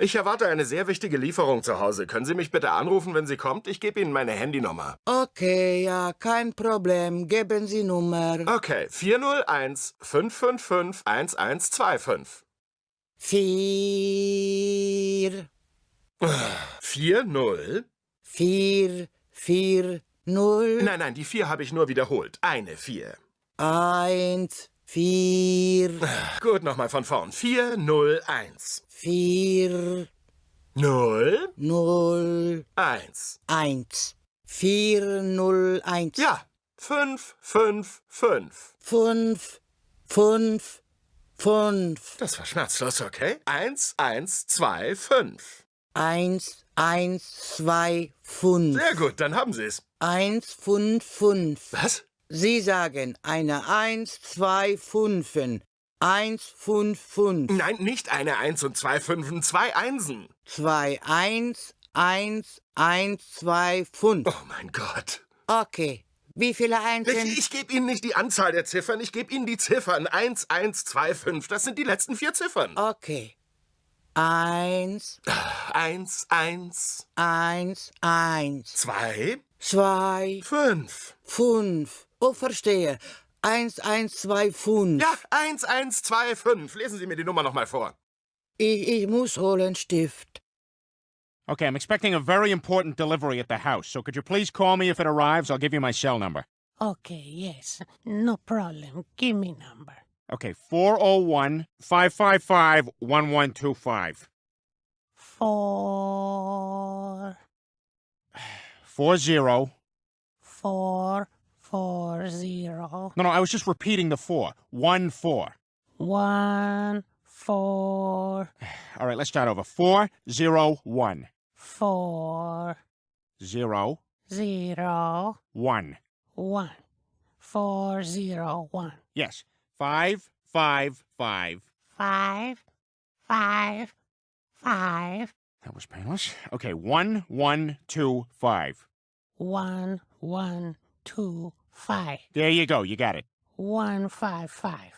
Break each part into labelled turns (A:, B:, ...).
A: Ich erwarte eine sehr wichtige Lieferung zu Hause. Können Sie mich bitte anrufen, wenn sie kommt? Ich gebe Ihnen meine Handynummer.
B: Okay, ja, kein Problem. Geben Sie Nummer.
A: Okay, 401 555 1125.
B: Vier,
A: 40?
B: vier, vier, null,
A: Nein, nein, die 4 habe ich nur wiederholt. Eine 4.
B: eins, vier,
A: Gut, nochmal von vorn. 401.
B: vier,
A: 0,
B: null,
A: 1.
B: eins. Vier, null, eins.
A: Ja, 5, 5, 5.
B: Fünf, fünf, fünf.
A: Das war schmerzlos, okay? 1, 1, 2, 5.
B: Eins, eins, zwei, fünf.
A: Sehr gut, dann haben Sie es.
B: Eins, fünf, fünf.
A: Was?
B: Sie sagen eine Eins, zwei Fünfen. Eins, fünf, fünf.
A: Nein, nicht eine 1 und zwei Fünfen, zwei Einsen.
B: Zwei, eins, eins, eins, zwei, fünf.
A: Oh mein Gott.
B: Okay. Wie viele Einsen?
A: Ich, ich gebe Ihnen nicht die Anzahl der Ziffern, ich gebe Ihnen die Ziffern. 1, 1, 2, 5. Das sind die letzten vier Ziffern.
B: Okay. Eins,
A: 1, 1,
B: eins, eins.
A: 2,
B: Zwei,
A: 5.
B: fünf. Oh, verstehe. Eins, eins, zwei, fünf.
A: Ja, 1, 1, 2, 5. Lesen Sie mir die Nummer nochmal vor.
B: Ich, ich muss holen Stift.
C: Okay, I'm expecting a very important delivery at the house, so could you please call me if it arrives? I'll give you my cell number.
D: Okay, yes, no problem. Give me number.
C: Okay, 401 555 1125.
D: Four,
C: 40.
D: four, four, zero,
C: No, no, I was just repeating the four. 1 4.
D: one, four,
C: All right, let's start over. 401
D: four,
C: 0
D: zero,
C: 1.
D: one, four, zero, one.
C: Yes, 555.
D: Five, five, five,
C: That was painless. Okay, 1125.
D: one, one, two, five,
C: There you go, you got it.
D: one, five, five.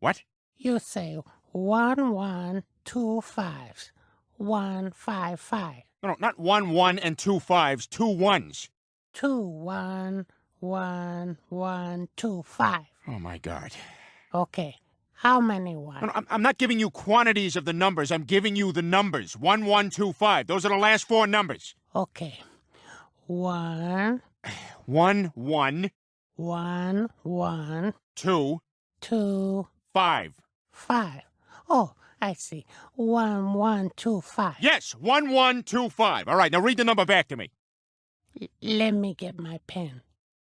C: What?
D: You say one, one, two fives, one, five, five,
C: No, no, not one one and two fives, two ones.
D: two, one, one, one, two, five.
C: Oh my God.
D: Okay. How many
C: No, no, I'm, I'm not giving you quantities of the numbers. I'm giving you the numbers. One, one, two, five. Those are the last four numbers.
D: Okay. One,
C: One, one,
D: one, one,
C: two,
D: two,
C: five.
D: five. Oh, I see. One, one, two, five.
C: Yes, one, one, two, five. All right, now read the number back to me.
D: L- let me get my pen.